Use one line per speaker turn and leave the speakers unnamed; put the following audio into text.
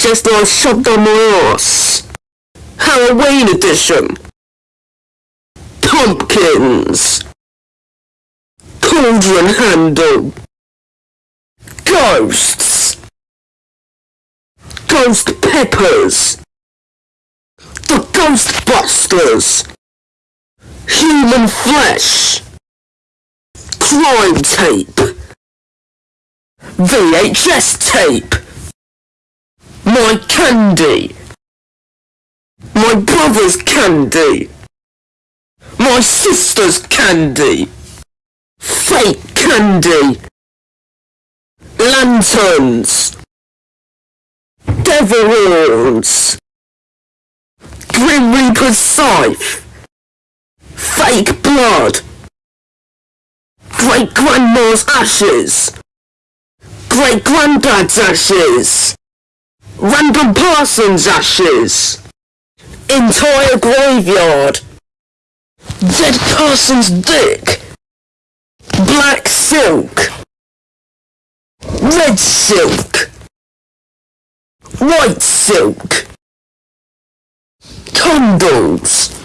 just my ass. Halloween edition. Pumpkins. Cauldron handle. Ghosts. Ghost peppers. The Ghostbusters. Human flesh. Crime tape. VHS tape. My candy. My brother's candy. My sister's candy. Fake candy. Lanterns. Devil horns. Grim Reaper's scythe. Fake blood. Great grandma's ashes. Great granddad's ashes. Random person's ashes. Entire graveyard. Dead person's dick. Black silk. Red silk. White silk. Condoms.